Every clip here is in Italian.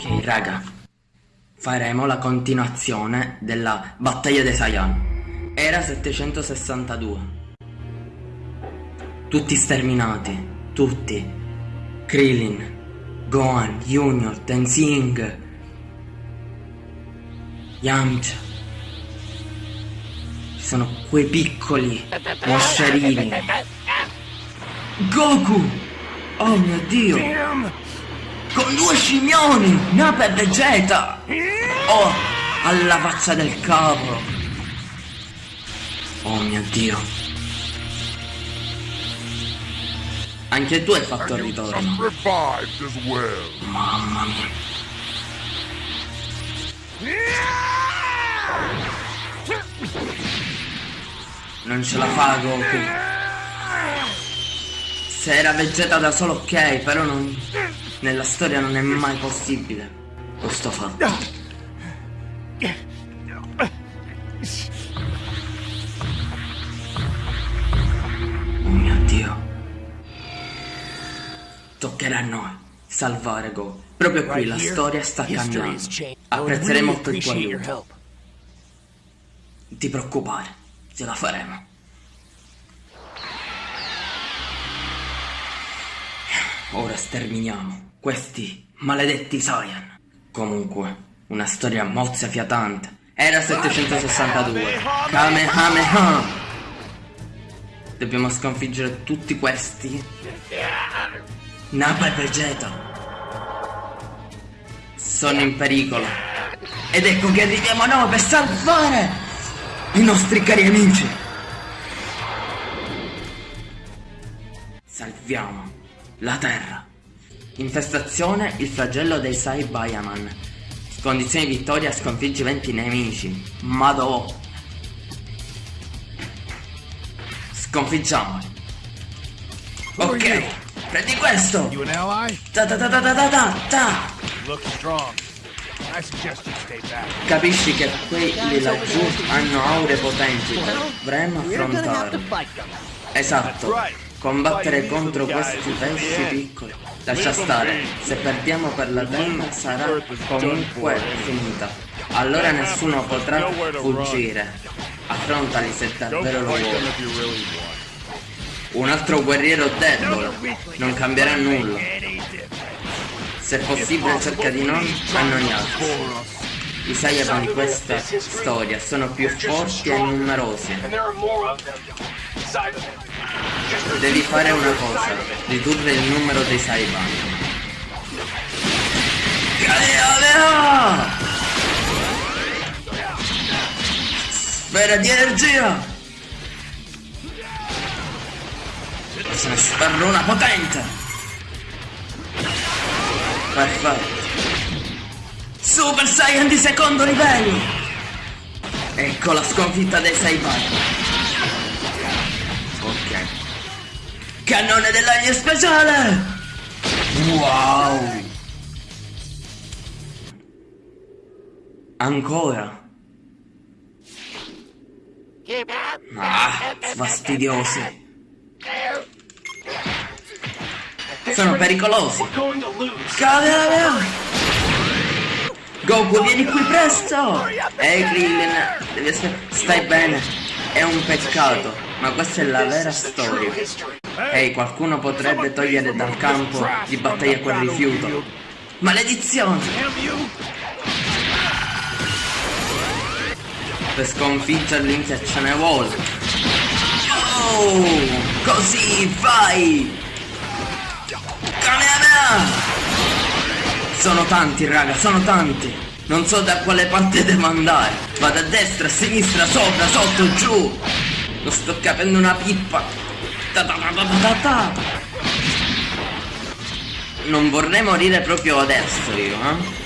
Ok, raga. Faremo la continuazione della battaglia dei Saiyan. Era 762. Tutti sterminati. Tutti. Krillin, Gohan, Junior, Tenzing, Yamcha. Ci sono quei piccoli moscerini. Goku! Oh mio dio! Con due scimmioni! Nappa e Vegeta! Oh! Alla faccia del capo! Oh mio dio! Anche tu hai fatto il ritorno! Mamma mia! Non ce la fa Goku! Se era Vegeta da solo ok, però non... Nella storia non è mai possibile questo fatto. Oh mio Dio. Toccherà a noi salvare Go. Proprio qui la storia sta cambiando. Apprezzerei molto il tuo aiuto. Ti preoccupare, ce la faremo. Ora sterminiamo questi maledetti Saiyan. Comunque, una storia mozza fiatante. Era 762. Kamehameha! Dobbiamo sconfiggere tutti questi. Nappa e Vegeta. Sono in pericolo. Ed ecco che arriviamo noi per salvare i nostri cari amici. Salviamo la Terra. Infestazione il flagello dei Saibayaman. Condizioni di vittoria sconfiggi 20 nemici. Madò. Sconfiggiamoli. Ok, prendi questo. Ta ta ta ta ta ta ta ta. You look strong. I suggest you stay back. Capisci che quelli laggiù hanno aure potenti. Dovremmo affrontarli. Esatto. Combattere contro questi pesci piccoli. Lascia stare. Se perdiamo per la terra sarà comunque finita. Allora nessuno potrà fuggire. Affrontali se davvero lo vuoi. Un altro guerriero debole. Non cambierà nulla. Se possibile cerca di non annoiarsi. I Saiyaman di questa storia sono più forti e numerosi. Devi fare una cosa, ridurre il numero dei Saiban. Galileo! Sfera di energia! Se ne sferro una potente! Perfetto! Super Saiyan di secondo livello! Ecco la sconfitta dei Saiban! Ok. Cannone dell'aglio speciale! Wow! Ancora? Ah, fastidiosi. Sono pericolosi. Cavolo! Goku, vieni qui presto! Ehi, Krillin, devi aspettare. Stai bene. È un peccato, ma questa è la vera storia. Ehi, qualcuno potrebbe togliere dal campo di battaglia quel rifiuto. Maledizione! Per sconfiggerli che ce ne. Oh! Così, vai! Sono tanti, raga, sono tanti. Non so da quale parte devo andare. Vado a destra, a sinistra, sopra, sotto, giù. Non sto capendo una pippa. Ta ta ta. Non vorrei morire proprio adesso io, eh?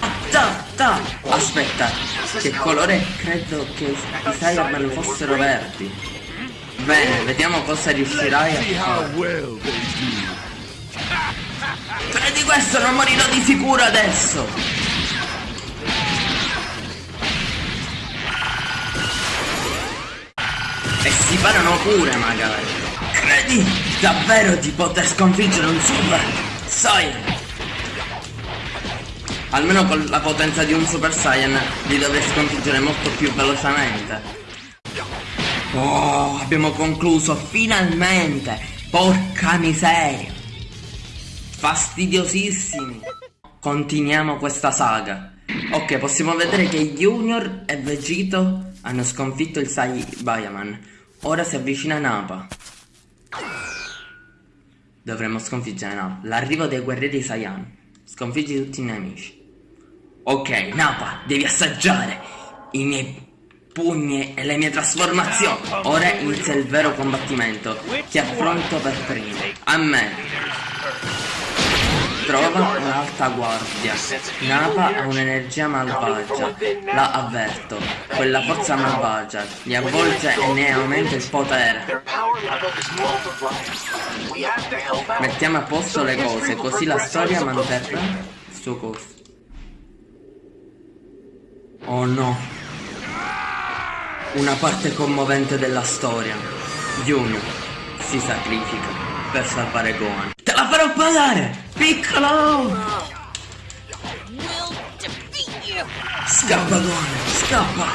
Ah, Ta, ta. Aspetta, che colore credo che i Saiyaman fossero verdi. Bene, vediamo cosa riuscirai a fare. Prendi questo, non morirò di sicuro adesso! Parano pure magari! Credi davvero di poter sconfiggere un super Saiyan? Almeno con la potenza di un Super Saiyan li dovrei sconfiggere molto più velocemente. Oh, abbiamo concluso finalmente! Porca miseria! Fastidiosissimi! Continuiamo questa saga. Ok, possiamo vedere che Junior e Vegito hanno sconfitto il Saibayaman. Ora si avvicina Nappa. Dovremmo sconfiggere Nappa. L'arrivo dei guerrieri Saiyan. Sconfiggi tutti i nemici. Ok, Nappa, devi assaggiare i miei pugni e le mie trasformazioni. Ora inizia il vero combattimento. Ti affronto per primo. A me. Trova un'alta guardia. Napa ha un'energia malvagia. La avverto. Quella forza malvagia li avvolge e ne aumenta il potere. Mettiamo a posto le cose, così la storia manterrà il suo corso. Oh no. Una parte commovente della storia. Junior si sacrifica per salvare Gohan. Te la farò pagare! Piccolo! Scappa Gohan, scappa!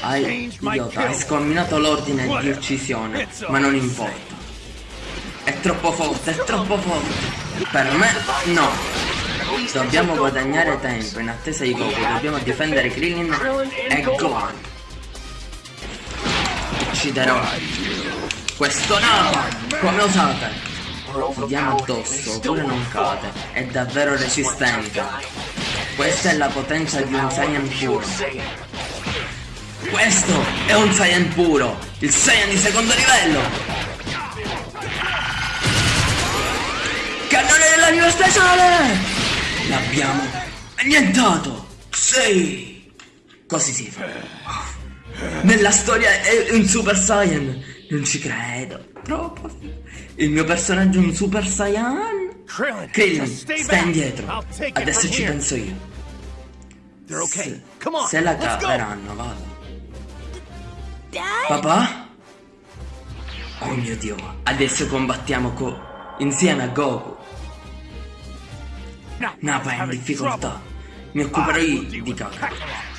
Hai, idiota, hai scombinato l'ordine di uccisione, ma non importa. È troppo forte, è troppo forte. Per me, no. Dobbiamo guadagnare tempo in attesa di Goku, dobbiamo difendere Krillin e Gohan. Ucciderò questo Napa! Come osate? Gli diamo addosso oppure non cade. È davvero resistente. Questa è la potenza di un Saiyan puro. Questo è un Saiyan puro! Il Saiyan di secondo livello! Cannone dell'anima speciale! L'abbiamo annientato! Sì! Così si fa. Nella storia è un Super Saiyan! Non ci credo. Troppo. Il mio personaggio è un Super Saiyan? Krillin, stai indietro. Adesso ci penso io. Se, se la caveranno, vado. Papà? Oh mio dio, adesso combattiamo co insieme a Goku. Nappa è in difficoltà. Mi occuperò io di Kakarot.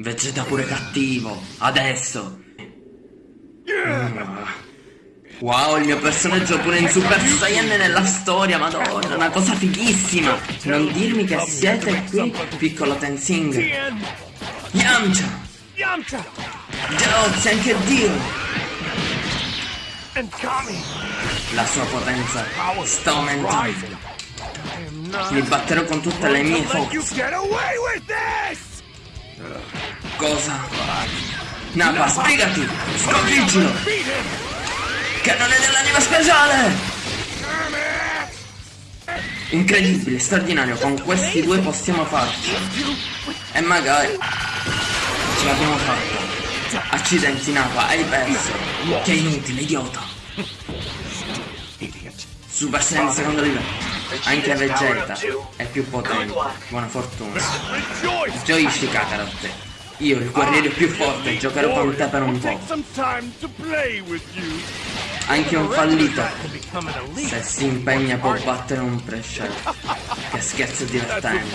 Vegeta pure cattivo, adesso. Wow, il mio personaggio pure in Super Saiyan nella storia, madonna, una cosa fighissima. Non dirmi che siete qui, piccolo Tenzing. Yamcha! Yamcha! Grazie anche Dio! La sua potenza sta aumentando. Mi batterò con tutte le mie forze. Cosa? Nappa, sbrigati! Sconfiggilo! Cannone dell'anima speciale! Incredibile, straordinario, con questi due possiamo farci. E magari ce l'abbiamo fatta. Accidenti Napa, hai perso. Che inutile, idiota. Super Saiyan secondo livello. Anche Vegeta è più potente. Buona fortuna. Gioisci Kakarot. Io, il guerriero più forte, giocherò con te per un po'. Anche un fallito. Se si impegna può battere un prescelto. Che scherzo divertente.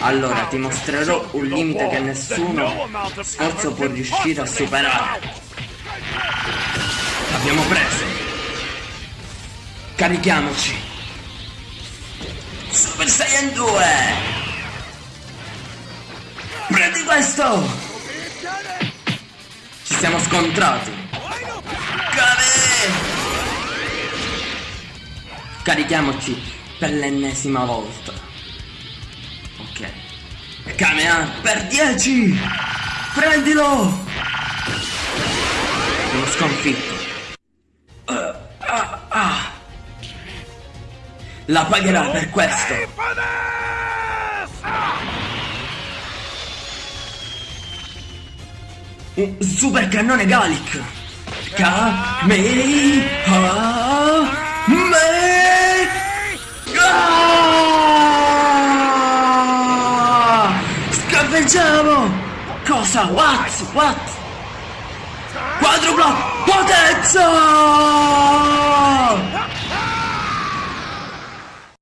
Allora ti mostrerò un limite che nessuno sforzo può riuscire a superare. L'abbiamo preso. Carichiamoci. Super Saiyan 2. Prendi questo. Ci siamo scontrati. Cade. Carichiamoci per l'ennesima volta. Ok. Kamea per 10! Prendilo! Uno sconfitto. Uh, ah, ah. La pagherà per questo. Un super cannone Gallic. Kamea Ah! Scaffeggiamo! Cosa? What? What? Quadrupla potenza!